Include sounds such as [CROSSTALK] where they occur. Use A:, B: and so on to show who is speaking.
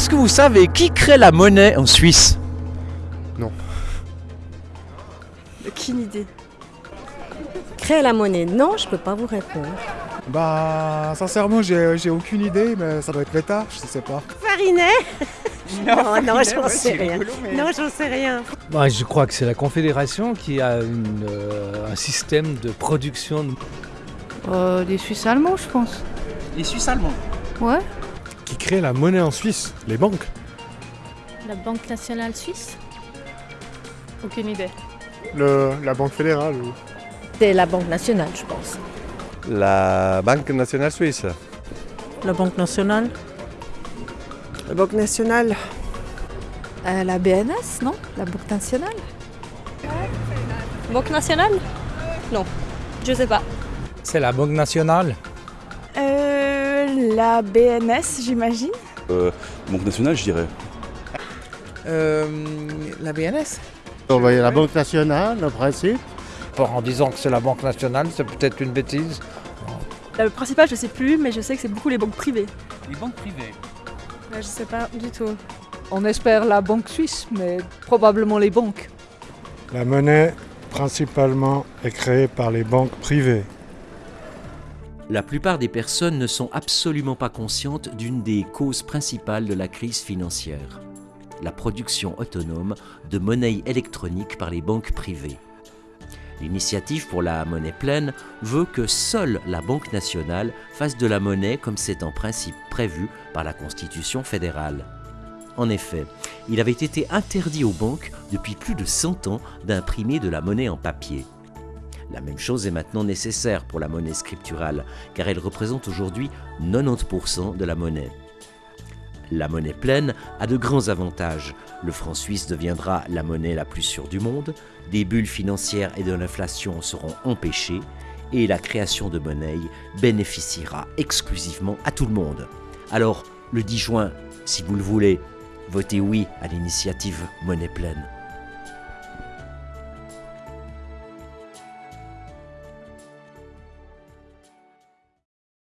A: Est-ce que vous savez qui crée la monnaie en Suisse?
B: Aucune idée.
C: Créer la monnaie Non, je peux pas vous répondre.
D: Bah, sincèrement, j'ai aucune idée, mais ça doit être l'État, je sais pas.
C: Farinet? [LAUGHS] Non, non, j'en sais rien. Non, j'en sais rien.
E: Bah, je crois que c'est la Confédération qui a une, euh, un système de production.
B: Euh, les Suisses allemands, je pense.
A: Les Suisses allemands?
B: Ouais.
D: Qui crée la monnaie en Suisse Les banques
F: La Banque nationale suisse?
B: Aucune idée.
D: Le, La Banque fédérale ou...
C: C'est la Banque nationale, je pense.
G: La Banque nationale suisse.
C: La Banque nationale?
H: La Banque nationale.
B: Euh, la BNS, non? La Banque nationale?
F: Banque nationale? Non, je sais pas.
E: C'est la Banque nationale?
B: Euh, la BNS, j'imagine.
I: Banque nationale, je dirais.
H: la BNS
D: la Banque nationale, en principe.
E: En disant que c'est la Banque nationale, c'est peut-être une bêtise.
B: Le principal, je sais plus, mais je sais que c'est beaucoup les banques privées.
A: Les banques privées.
B: je sais pas du tout.
E: On espère la Banque suisse, mais probablement les banques.
D: La monnaie, principalement, est créée par les banques privées.
J: La plupart des personnes ne sont absolument pas conscientes d'une des causes principales de la crise financière, la production autonome de monnaie électronique par les banques privées. L'initiative pour la monnaie pleine veut que seule la Banque nationale fasse de la monnaie comme c'est en principe prévu par la Constitution fédérale. En effet, il avait été interdit aux banques depuis plus de 100 ans d'imprimer de la monnaie en papier. La même chose est maintenant nécessaire pour la monnaie scripturale, car elle représente aujourd'hui 90% de la monnaie. La monnaie pleine a de grands avantages. Le franc suisse deviendra la monnaie la plus sûre du monde, des bulles financières et de l'inflation seront empêchées, et la création de monnaie bénéficiera exclusivement à tout le monde. Alors, le 10 juin, si vous le voulez, votez oui à l'initiative Monnaie pleine.